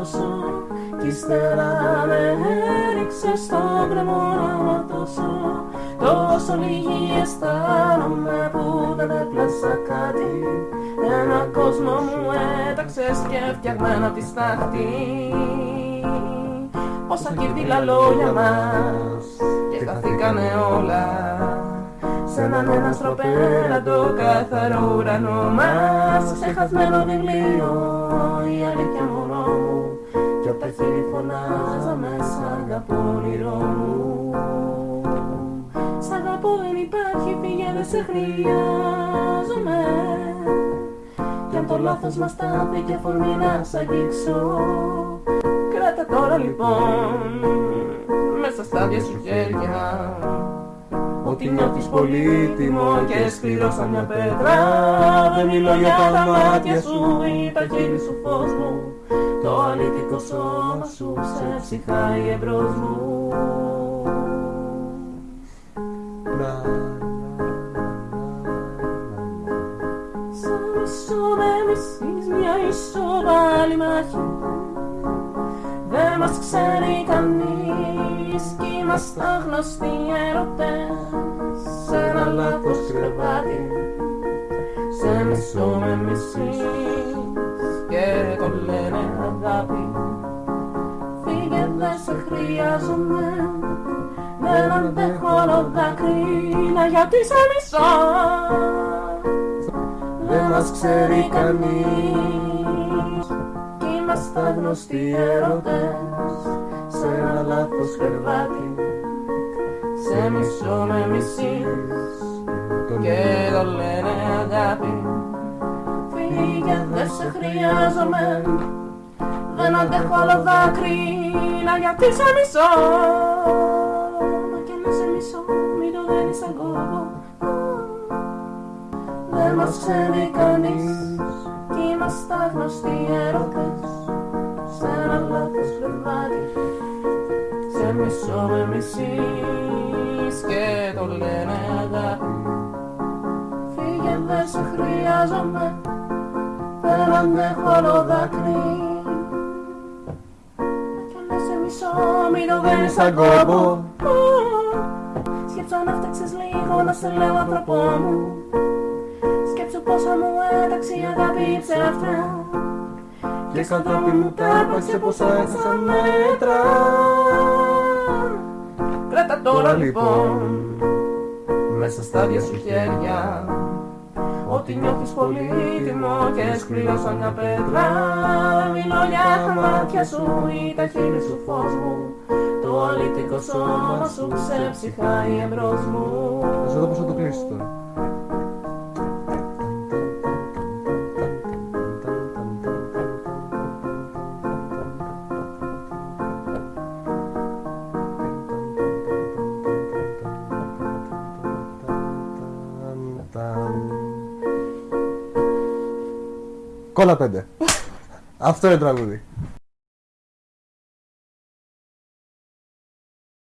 ήθελες τόσο Κι ύστερα με έριξες στο κρεμό να ματώσω Τόσο λίγη αισθάνομαι που δεν έπλασα κάτι. Ένα κόσμο μου έταξες και φτιαγμένα τη στάχτη. Πόσα κυρδίλα λόγια μας και χαθήκανε όλα Σ' έναν ένας στροπέλατο καθαρό ουρανό μας Ξεχασμένο βιβλίο η αλήθεια μωρό μου. Κι απ' τα χείλη φωνάζα μέσα αγαπώ όνειρό μου. Σ' αγαπώ δεν υπάρχει φύγε δεν σε χρειάζομαι. Κι αν το λάθος μας τάθει και φορμή να σ' αγγίξω. Κράτα τώρα λοιπόν μέσα στα δυο σου χέρια Ότι νιώθεις πολύτιμο και σκληρό σαν μια πέτρα. Δεν μιλώ για τα μάτια σου ή τα χείλη σου φως μου. Το αληθικό σώμα σου σε ψυχάει εμπρός μου. Σαν μισό με μισείς μια ισοβάλη μάχη. Δεν μας ξέρει κανείς κι είμαστε άγνωστοι έρωτες μισό με μισείς και το λένε αγάπη. Φύγε δεν σε χρειάζομαι δεν αντέχω όλο δάκρυνα γιατί σε μισώ Δεν μας ξέρει κανείς. Κι είμαστε γνωστοί έρωτες Σε ένα λάθος κρεβάτι Σε μισό με μισείς χρειάζομαι Δεν αντέχω όλο δάκρυνα γιατί σε μισώ. Μην το δένεις σαν κόμπο Δεν μας ξέρει κανείς Κι είμαστε άγνωστοι έρωτες. Σ' ένα λάθος κρεβάτι Σε μισό με μισείς Και το λένε αγάπη Φύγε δεν σε χρειάζομαι Δεν αντέχω άλλο δάκρυ Κι αν σε μισό μην το δένεις σαν κόμπο Σκέψω να φτιάξεις λίγο να σε λέω άνθρωπό μου. Σκέψου πόσα μου έταξε η αγάπη ψεύτρα. Και σαν δρόμο μου τα έπαξε πόσα έχασα μέτρα. Κράτα τώρα λοιπόν. μέσα στα δυο σου χέρια ότι νιώθεις πολύτιμο και σκληρό σαν μια πέτρα Μιλώ για τα μάτια σου ή τα χείλη σου φως μου Το αλήτικο σώμα σου ξεψυχάει εμπρός μου Θα δω πώς θα το κλείσεις τώρα. Κόλλα πέντε. Αυτό είναι τραγούδι.